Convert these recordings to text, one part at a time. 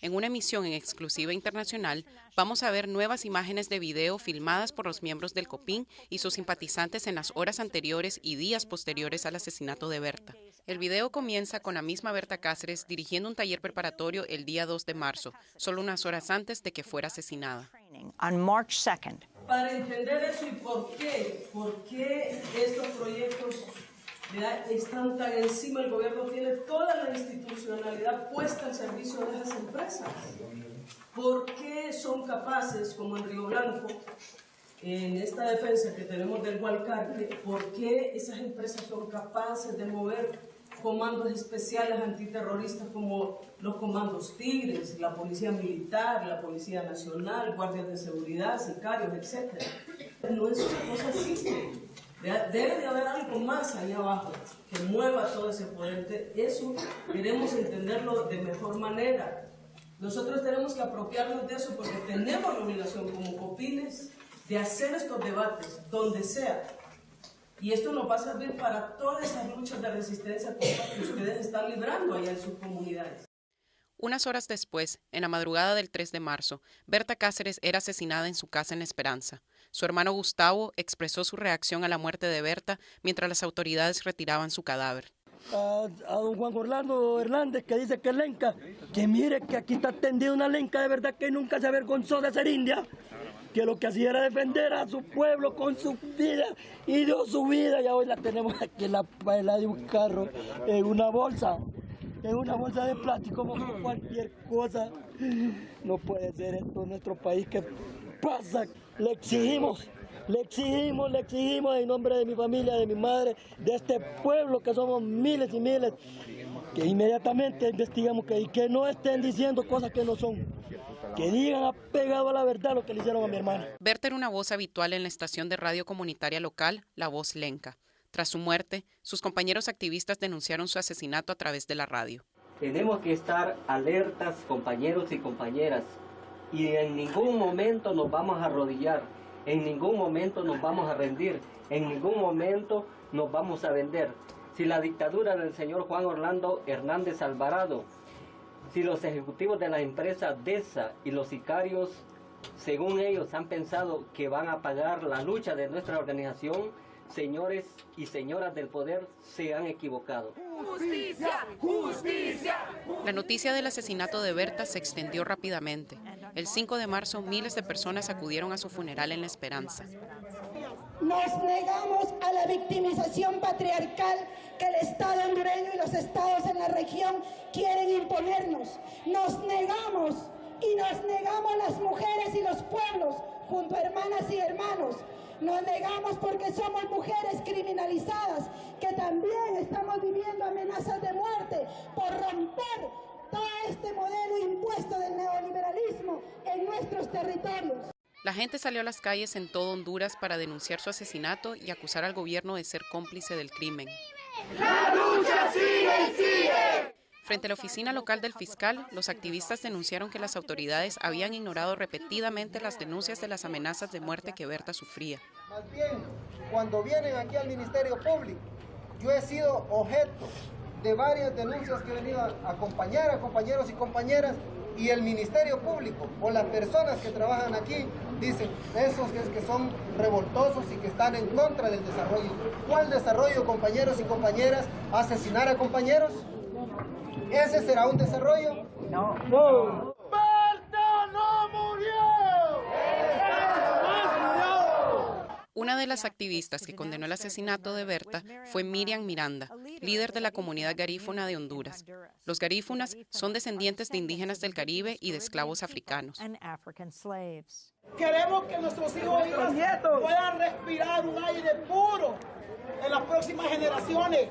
En una emisión en exclusiva internacional, vamos a ver nuevas imágenes de video filmadas por los miembros del COPIN y sus simpatizantes en las horas anteriores y días posteriores al asesinato de Berta. El video comienza con la misma Berta Cáceres dirigiendo un taller preparatorio el día 2 de marzo, solo unas horas antes de que fuera asesinada. Para entender eso y por qué, por qué estos proyectos están tan encima, el gobierno tiene toda la institucionalidad puesta al servicio de esas empresas. ¿Por qué son capaces, como en Río Blanco, en esta defensa que tenemos del Hualcarque, por qué esas empresas son capaces de mover comandos especiales antiterroristas como los comandos Tigres, la Policía Militar, la Policía Nacional, guardias de seguridad, sicarios, etc. No es una cosa simple. Debe de haber algo más allá abajo que mueva todo ese poder. Eso queremos entenderlo de mejor manera. Nosotros tenemos que apropiarnos de eso porque tenemos la obligación como copines de hacer estos debates donde sea. Y esto nos va a servir para todas esas luchas de resistencia que ustedes están librando allá en sus comunidades. Unas horas después, en la madrugada del 3 de marzo, Berta Cáceres era asesinada en su casa en Esperanza. Su hermano Gustavo expresó su reacción a la muerte de Berta mientras las autoridades retiraban su cadáver. A, don Juan Orlando Hernández que dice que es lenca, que mire que aquí está tendida una lenca de verdad que nunca se avergonzó de ser india, que lo que hacía era defender a su pueblo con su vida y dio su vida y hoy la tenemos aquí en la paila de un carro, en una bolsa, en una bolsa de plástico como cualquier cosa. No puede ser esto en nuestro país que pasa. Le exigimos, le exigimos, le exigimos en nombre de mi familia, de mi madre, de este pueblo que somos miles y miles, que inmediatamente investigamos que, y que no estén diciendo cosas que no son. Que digan apegado a la verdad lo que le hicieron a mi hermana. Berta era una voz habitual en la estación de radio comunitaria local, La Voz Lenca. Tras su muerte, sus compañeros activistas denunciaron su asesinato a través de la radio. Tenemos que estar alertas, compañeros y compañeras, y en ningún momento nos vamos a arrodillar, en ningún momento nos vamos a rendir, en ningún momento nos vamos a vender. Si la dictadura del señor Juan Orlando Hernández Alvarado, si los ejecutivos de la empresa DESA y los sicarios, según ellos, han pensado que van a pagar la lucha de nuestra organización, señores y señoras del poder se han equivocado. ¡Justicia! ¡Justicia! La noticia del asesinato de Berta se extendió rápidamente. El 5 de marzo, miles de personas acudieron a su funeral en La Esperanza. Nos negamos a la victimización patriarcal que el Estado hondureño y los estados en la región quieren imponernos. Nos negamos y nos negamos las mujeres y los pueblos junto a hermanas y hermanos nos negamos porque somos mujeres criminalizadas, que también estamos viviendo amenazas de muerte por romper todo este modelo impuesto del neoliberalismo en nuestros territorios. La gente salió a las calles en todo Honduras para denunciar su asesinato y acusar al gobierno de ser cómplice del crimen. ¡La lucha sigue y sigue! Frente a la oficina local del fiscal, los activistas denunciaron que las autoridades habían ignorado repetidamente las denuncias de las amenazas de muerte que Berta sufría. Más bien, cuando vienen aquí al Ministerio Público, yo he sido objeto de varias denuncias que he venido a acompañar a compañeros y compañeras y el Ministerio Público o las personas que trabajan aquí dicen esos que son revoltosos y que están en contra del desarrollo. ¿Cuál desarrollo, compañeros y compañeras? ¿Asesinar a compañeros? ¿Ese será un desarrollo? No. No. ¡Berta no murió! Una de las activistas que condenó el asesinato de Berta fue Miriam Miranda, líder de la comunidad garífuna de Honduras. Los garífunas son descendientes de indígenas del Caribe y de esclavos africanos. Queremos que nuestros hijos y nietos puedan respirar un aire puro en las próximas generaciones.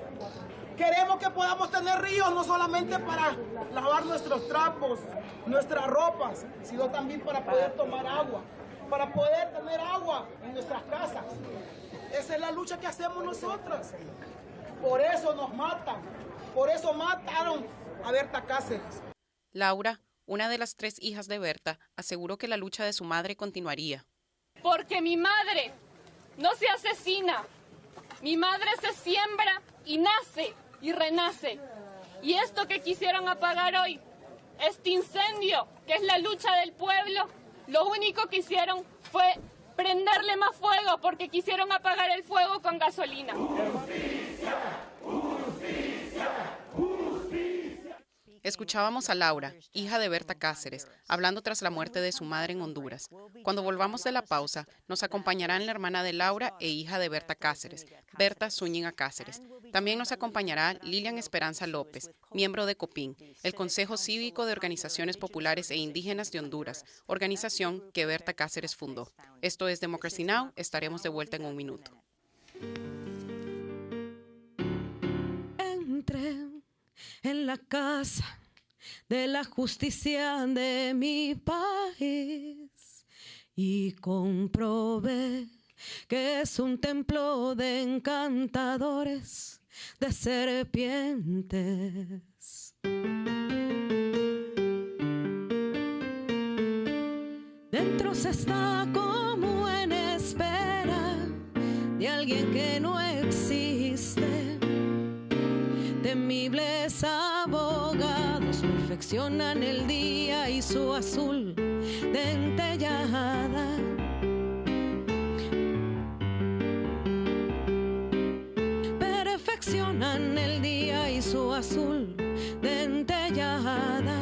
Queremos que podamos tener ríos no solamente para lavar nuestros trapos, nuestras ropas, sino también para poder tomar agua, para poder tener agua en nuestras casas. Esa es la lucha que hacemos nosotras. Por eso nos matan, por eso mataron a Berta Cáceres. Laura, una de las tres hijas de Berta, aseguró que la lucha de su madre continuaría. Porque mi madre no se asesina, mi madre se siembra y nace y renace. Y esto que quisieron apagar hoy este incendio, que es la lucha del pueblo, lo único que hicieron fue prenderle más fuego porque quisieron apagar el fuego con gasolina. Escuchábamos a Laura, hija de Berta Cáceres, hablando tras la muerte de su madre en Honduras. Cuando volvamos de la pausa, nos acompañarán la hermana de Laura e hija de Berta Cáceres, Berta Zúñiga Cáceres. También nos acompañará Lilian Esperanza López, miembro de COPIN, el Consejo Cívico de Organizaciones Populares e Indígenas de Honduras, organización que Berta Cáceres fundó. Esto es Democracy Now! Estaremos de vuelta en un minuto. En la casa de la justicia de mi país y comprobé que es un templo de encantadores, de serpientes. Dentro se está como en espera de alguien que no existe temibles abogados perfeccionan el día y su azul dentellada. Perfeccionan el día y su azul dentellada.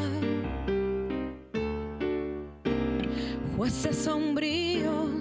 Jueces sombríos